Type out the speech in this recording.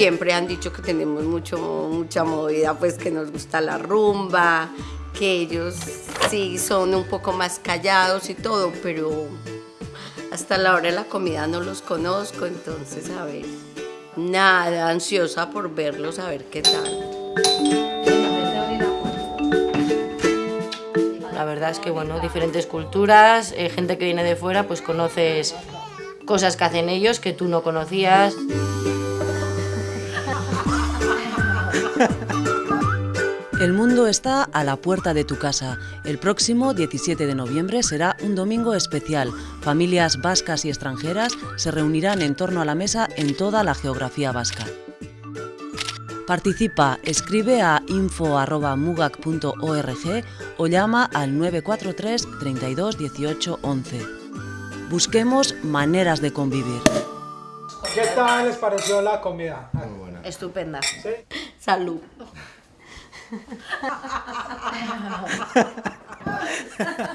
siempre han dicho que tenemos mucho, mucha movida, pues que nos gusta la rumba, que ellos sí son un poco más callados y todo, pero hasta la hora de la comida no los conozco, entonces a ver, nada, ansiosa por verlos, a ver qué tal. La verdad es que, bueno, diferentes culturas, eh, gente que viene de fuera, pues conoces cosas que hacen ellos que tú no conocías. El mundo está a la puerta de tu casa. El próximo 17 de noviembre será un domingo especial. Familias vascas y extranjeras se reunirán en torno a la mesa en toda la geografía vasca. Participa, escribe a info.mugac.org o llama al 943 32 18 11. Busquemos maneras de convivir. ¿Qué tal les pareció la comida? Muy buena. Estupenda. ¿Sí? Salud.